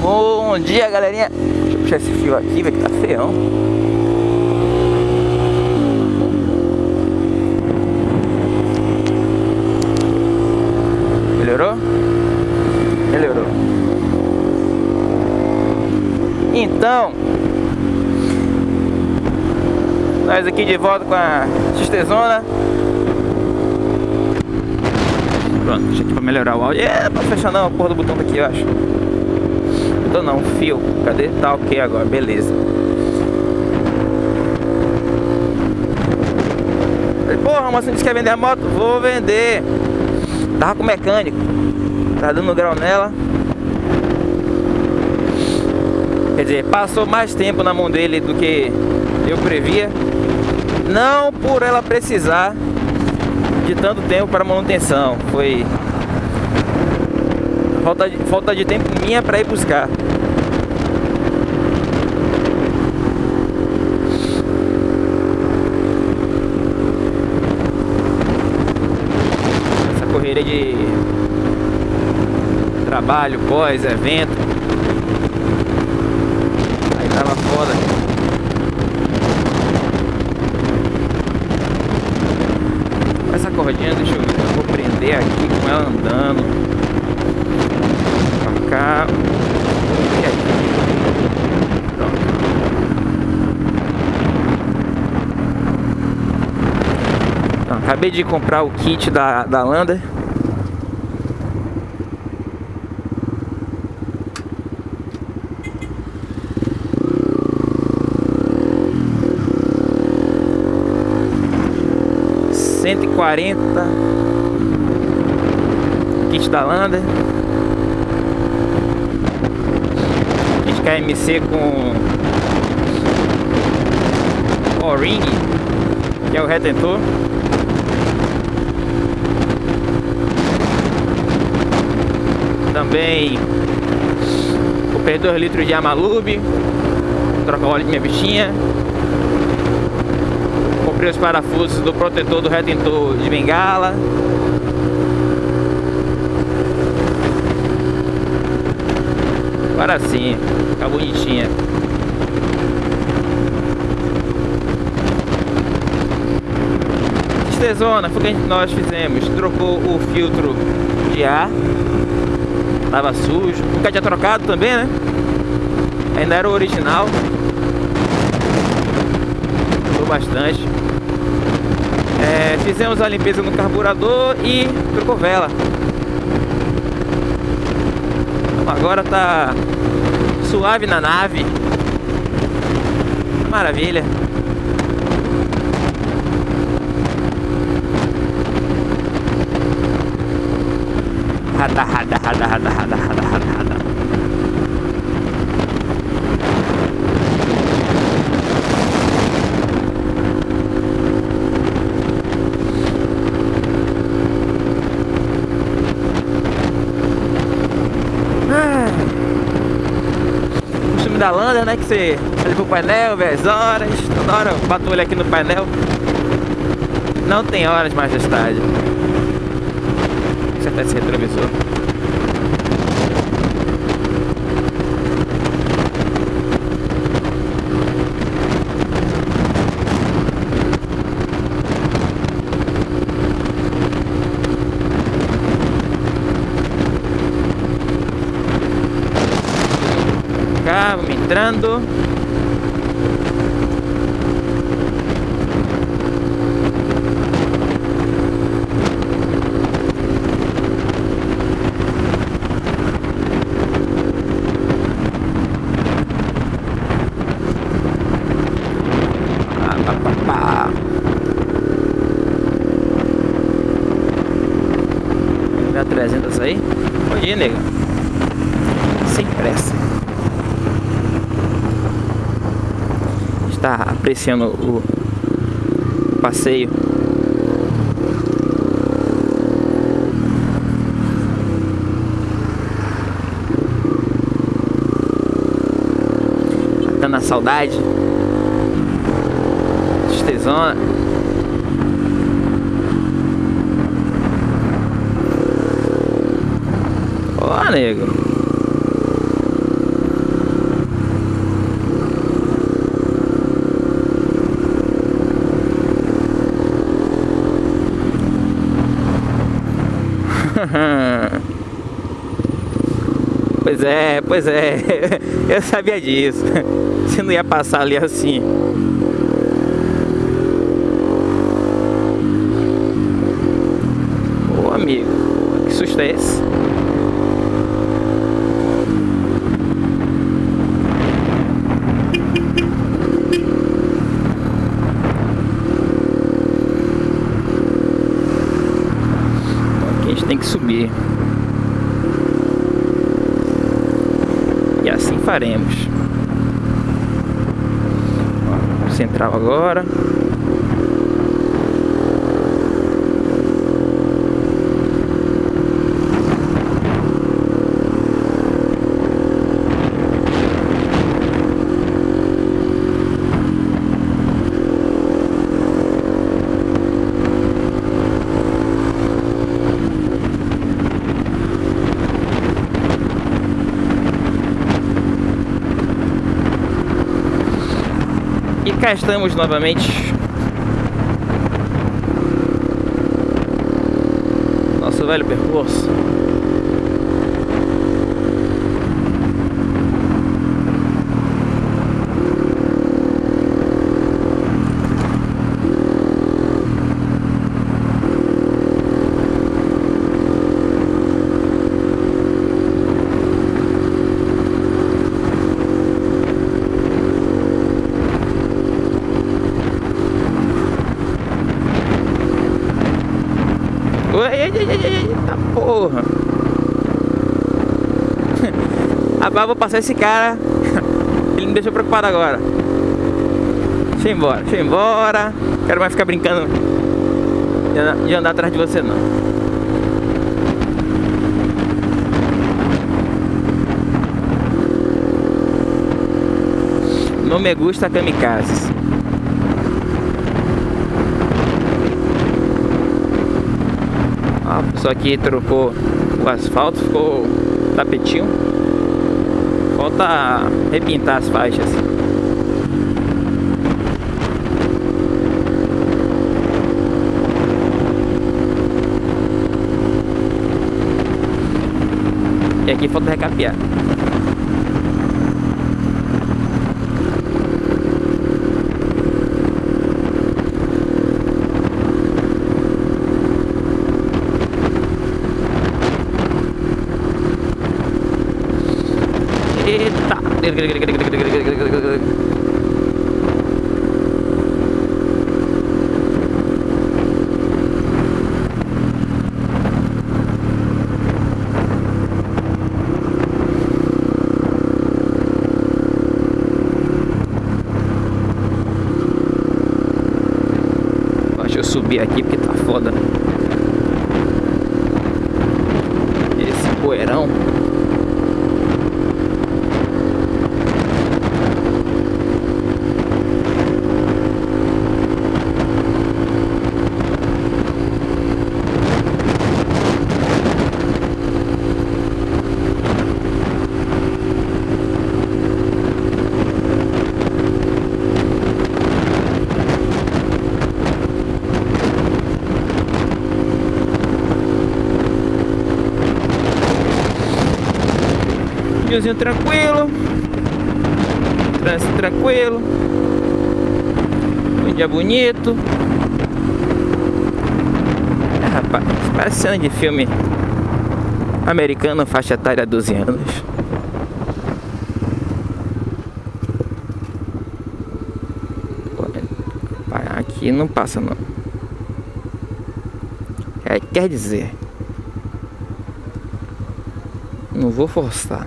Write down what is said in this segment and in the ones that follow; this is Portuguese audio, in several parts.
Bom dia, galerinha. Deixa eu puxar esse fio aqui, velho, que tá feião. Melhorou? Melhorou. Então, nós aqui de volta com a xtezona. Pronto, deixa aqui pra melhorar o áudio. É, pra fechar não, a porra do botão tá aqui, eu acho. Botão não, fio. Cadê? Tá ok agora, beleza. Porra, mas você quer vender a moto? Vou vender. Tava com o mecânico. Tá dando grau nela. Quer dizer, passou mais tempo na mão dele do que eu previa. Não por ela precisar de tanto tempo para manutenção. Foi falta de, falta de tempo minha para ir buscar. Essa correria de trabalho, pós, evento. Aí tava foda. cordinha, deixa eu ver, eu vou prender aqui com ela andando. Então, acabei de comprar o kit da, da Lander. cento e quarenta. Kit da Lander kit KMC com O-ring que é o retentor também o perdedor litros de Amalube trocar óleo de minha bichinha comprei os parafusos do protetor do retentor de bengala. Agora sim, fica bonitinha. Estezona, foi o que nós fizemos. Trocou o filtro de ar. Tava sujo. Nunca tinha trocado também, né? Ainda era o original. Mudou bastante. É, fizemos a limpeza no carburador e trocou vela. Agora tá suave na nave. Maravilha. Rada, rada, rada, rada, rada, rada, rada, rada. Da Lander, né? Que você olha pro painel, vê as horas, toda hora bato olho aqui no painel. Não tem horas, majestade. Acertar esse retrovisor. vamos entrando. Dá 300 aí. Bom dia, nego. Sem pressa. Está apreciando o passeio. Tá na saudade. Tristezona. Ó, nego. Pois é, pois é. Eu sabia disso. Você não ia passar ali assim. Ô amigo, que susto é esse? Aqui a gente tem que subir. Faremos. Ó, central agora. Estamos novamente. Nosso velho percurso Eita porra. Rapaz, vou passar esse cara. Ele me deixou preocupado agora. Deixa eu embora, deixa eu embora. Quero mais ficar brincando de andar atrás de você não. Não me gusta kamikazes. Só que trocou o asfalto, ficou tapetinho. Falta repintar as faixas. E aqui falta recapear. Deixa eu subir aqui porque tá foda. Esse poeirão. Tranquilo. Trânsito tranquilo. Um dia bonito. É, rapaz, parece cena de filme americano, faixa etária 12 anos. Aqui não passa não. É, quer dizer, não vou forçar.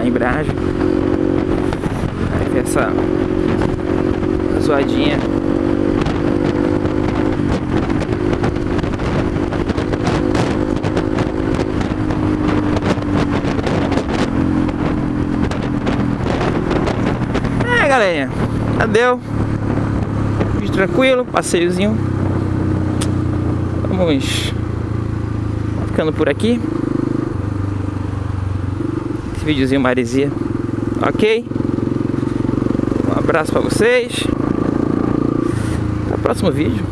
Na embreagem essa zoadinha. É, galerinha. Adeu. Vídeo tranquilo, passeiozinho. Vamos ficando por aqui. Esse videozinho maresia. Ok? Um abraço pra vocês. Até o próximo vídeo.